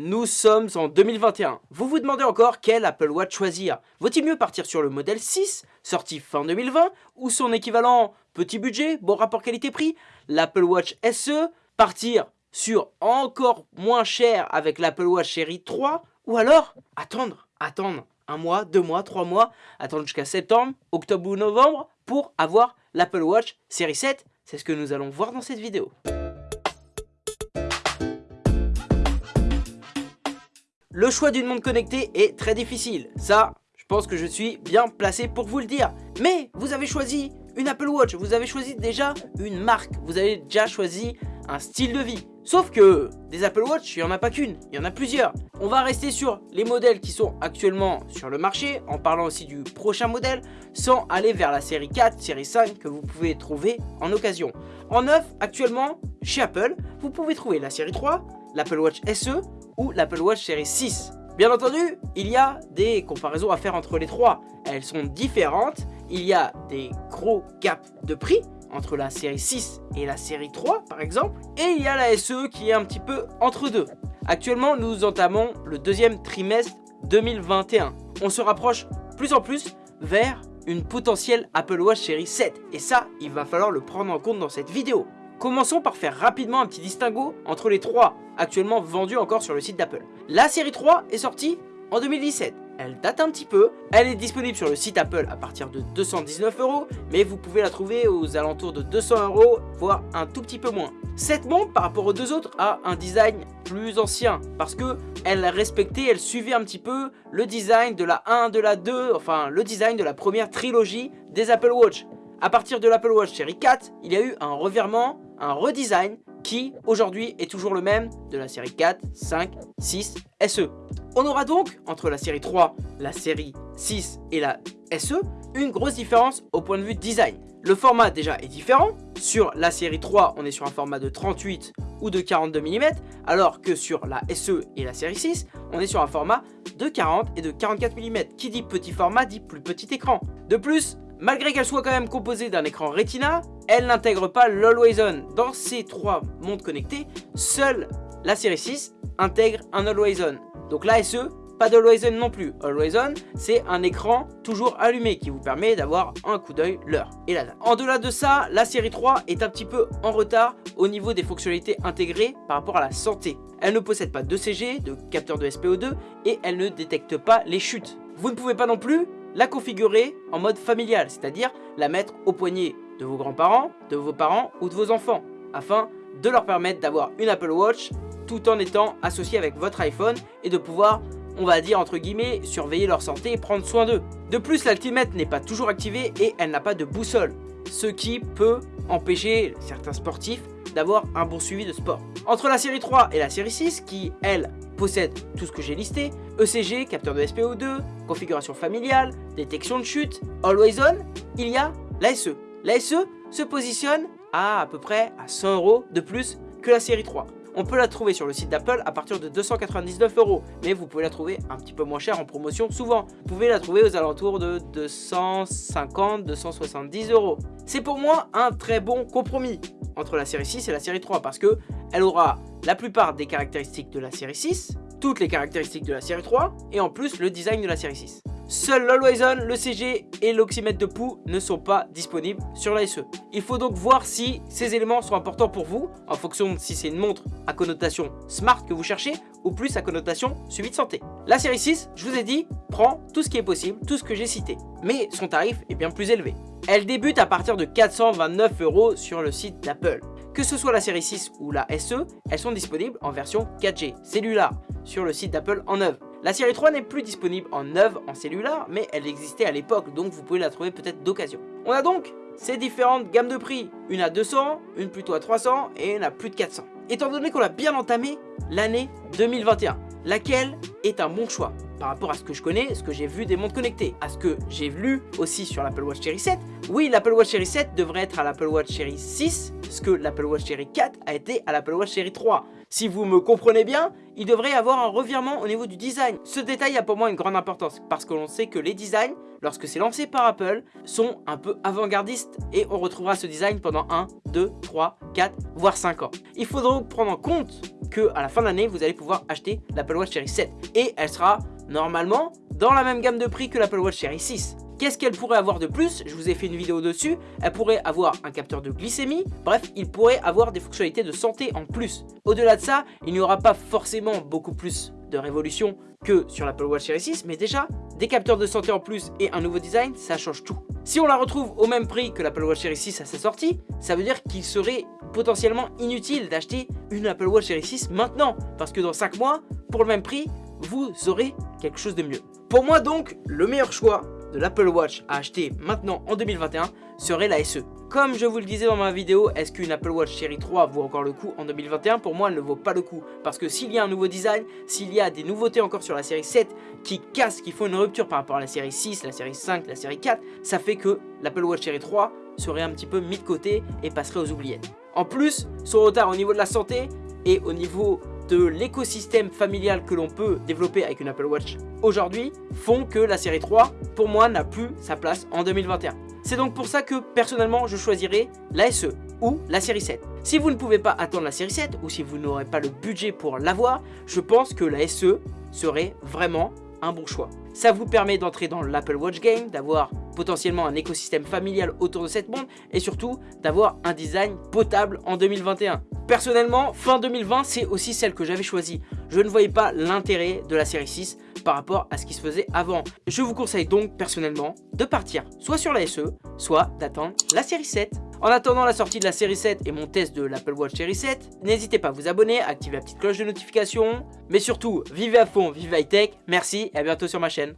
Nous sommes en 2021. Vous vous demandez encore quel Apple Watch choisir. Vaut-il mieux partir sur le modèle 6, sorti fin 2020, ou son équivalent petit budget, bon rapport qualité-prix, l'Apple Watch SE, partir sur encore moins cher avec l'Apple Watch série 3, ou alors attendre, attendre un mois, deux mois, trois mois, attendre jusqu'à septembre, octobre ou novembre pour avoir l'Apple Watch série 7. C'est ce que nous allons voir dans cette vidéo. Le choix d'une montre connectée est très difficile. Ça, je pense que je suis bien placé pour vous le dire. Mais vous avez choisi une Apple Watch, vous avez choisi déjà une marque, vous avez déjà choisi un style de vie. Sauf que des Apple Watch, il n'y en a pas qu'une, il y en a plusieurs. On va rester sur les modèles qui sont actuellement sur le marché, en parlant aussi du prochain modèle, sans aller vers la série 4, série 5 que vous pouvez trouver en occasion. En neuf, actuellement, chez Apple, vous pouvez trouver la série 3, l'Apple Watch SE ou l'Apple Watch série 6. Bien entendu, il y a des comparaisons à faire entre les trois. Elles sont différentes, il y a des gros gaps de prix entre la série 6 et la série 3 par exemple, et il y a la SE qui est un petit peu entre deux. Actuellement, nous entamons le deuxième trimestre 2021. On se rapproche plus en plus vers une potentielle Apple Watch série 7, et ça, il va falloir le prendre en compte dans cette vidéo. Commençons par faire rapidement un petit distinguo entre les trois actuellement vendus encore sur le site d'Apple. La série 3 est sortie en 2017. Elle date un petit peu, elle est disponible sur le site Apple à partir de 219 euros, mais vous pouvez la trouver aux alentours de 200 euros, voire un tout petit peu moins. Cette montre, par rapport aux deux autres, a un design plus ancien, parce que elle respectait, elle suivait un petit peu le design de la 1, de la 2, enfin le design de la première trilogie des Apple Watch. À partir de l'Apple Watch série 4, il y a eu un revirement, un redesign qui aujourd'hui est toujours le même de la série 4, 5, 6, SE. On aura donc, entre la série 3, la série 6 et la SE, une grosse différence au point de vue design. Le format déjà est différent, sur la série 3 on est sur un format de 38 ou de 42 mm, alors que sur la SE et la série 6 on est sur un format de 40 et de 44 mm. Qui dit petit format dit plus petit écran. De plus, Malgré qu'elle soit quand même composée d'un écran Retina, elle n'intègre pas l'Always On. Dans ces trois montres connectées, seule la série 6 intègre un Always On. Donc la SE, pas d'Always On non plus. Always On, c'est un écran toujours allumé qui vous permet d'avoir un coup d'œil l'heure et la. En delà de ça, la série 3 est un petit peu en retard au niveau des fonctionnalités intégrées par rapport à la santé. Elle ne possède pas de CG, de capteur de SPO2 et elle ne détecte pas les chutes. Vous ne pouvez pas non plus la configurer en mode familial, c'est-à-dire la mettre au poignet de vos grands-parents, de vos parents ou de vos enfants, afin de leur permettre d'avoir une Apple Watch tout en étant associé avec votre iPhone et de pouvoir, on va dire entre guillemets, surveiller leur santé et prendre soin d'eux. De plus, l'altimètre n'est pas toujours activé et elle n'a pas de boussole, ce qui peut empêcher certains sportifs d'avoir un bon suivi de sport. Entre la série 3 et la série 6, qui elle possède tout ce que j'ai listé, ECG, capteur de SPO2, configuration familiale, détection de chute, Always On, il y a la SE. La SE se positionne à à peu près à 100 euros de plus que la série 3. On peut la trouver sur le site d'Apple à partir de 299 euros, mais vous pouvez la trouver un petit peu moins cher en promotion souvent. Vous pouvez la trouver aux alentours de 250-270 euros. C'est pour moi un très bon compromis entre la série 6 et la série 3 parce que elle aura la plupart des caractéristiques de la série 6, toutes les caractéristiques de la série 3 et en plus le design de la série 6. Seul l'Always le CG et l'oxymètre de pouls ne sont pas disponibles sur la SE. Il faut donc voir si ces éléments sont importants pour vous, en fonction de si c'est une montre à connotation smart que vous cherchez, ou plus à connotation suivi de santé. La série 6, je vous ai dit, prend tout ce qui est possible, tout ce que j'ai cité. Mais son tarif est bien plus élevé. Elle débute à partir de 429 euros sur le site d'Apple. Que ce soit la série 6 ou la SE, elles sont disponibles en version 4G, cellulaire, sur le site d'Apple en œuvre. La série 3 n'est plus disponible en œuvre en cellulaire, mais elle existait à l'époque, donc vous pouvez la trouver peut-être d'occasion. On a donc ces différentes gammes de prix, une à 200, une plutôt à 300 et une à plus de 400. Étant donné qu'on a bien entamé l'année 2021, laquelle est un bon choix? Par rapport à ce que je connais, ce que j'ai vu des montres connectées, à ce que j'ai lu aussi sur l'Apple Watch Series 7. Oui, l'Apple Watch Series 7 devrait être à l'Apple Watch Series 6, ce que l'Apple Watch Series 4 a été à l'Apple Watch Series 3. Si vous me comprenez bien, il devrait y avoir un revirement au niveau du design. Ce détail a pour moi une grande importance parce que l'on sait que les designs, lorsque c'est lancé par Apple, sont un peu avant-gardistes et on retrouvera ce design pendant 1, 2, 3, 4, voire 5 ans. Il faut donc prendre en compte que à la fin de l'année, vous allez pouvoir acheter l'Apple Watch Série 7. Et elle sera normalement dans la même gamme de prix que l'Apple Watch Série 6. Qu'est-ce qu'elle pourrait avoir de plus? Je vous ai fait une vidéo dessus. Elle pourrait avoir un capteur de glycémie. Bref, il pourrait avoir des fonctionnalités de santé en plus. Au-delà de ça, il n'y aura pas forcément beaucoup plus de révolution que sur l'Apple Watch Series 6, mais déjà, des capteurs de santé en plus et un nouveau design, ça change tout. Si on la retrouve au même prix que l'Apple Watch Series 6 à sa sortie, ça veut dire qu'il serait potentiellement inutile d'acheter une Apple Watch Series 6 maintenant, parce que dans 5 mois, pour le même prix, vous aurez quelque chose de mieux. Pour moi donc, le meilleur choix de l'Apple Watch à acheter maintenant en 2021 serait la SE. Comme je vous le disais dans ma vidéo, est-ce qu'une Apple Watch Série 3 vaut encore le coup en 2021 Pour moi, elle ne vaut pas le coup. Parce que s'il y a un nouveau design, s'il y a des nouveautés encore sur la série 7 qui cassent, qui font une rupture par rapport à la série 6, la série 5, la série 4, ça fait que l'Apple Watch Série 3 serait un petit peu mis de côté et passerait aux oubliettes. En plus, son retard au niveau de la santé et au niveau de l'écosystème familial que l'on peut développer avec une Apple Watch aujourd'hui font que la série 3, pour moi, n'a plus sa place en 2021. C'est donc pour ça que personnellement je choisirai la SE ou la série 7. Si vous ne pouvez pas attendre la série 7 ou si vous n'aurez pas le budget pour l'avoir, je pense que la SE serait vraiment un bon choix. Ça vous permet d'entrer dans l'Apple Watch Game, d'avoir potentiellement un écosystème familial autour de cette montre et surtout d'avoir un design potable en 2021. Personnellement, fin 2020, c'est aussi celle que j'avais choisie. Je ne voyais pas l'intérêt de la série 6 par rapport à ce qui se faisait avant. Je vous conseille donc personnellement de partir soit sur la SE, soit d'attendre la série 7. En attendant la sortie de la série 7 et mon test de l'Apple Watch série 7, n'hésitez pas à vous abonner, activer la petite cloche de notification. Mais surtout, vivez à fond, vivez high tech, merci et à bientôt sur ma chaîne.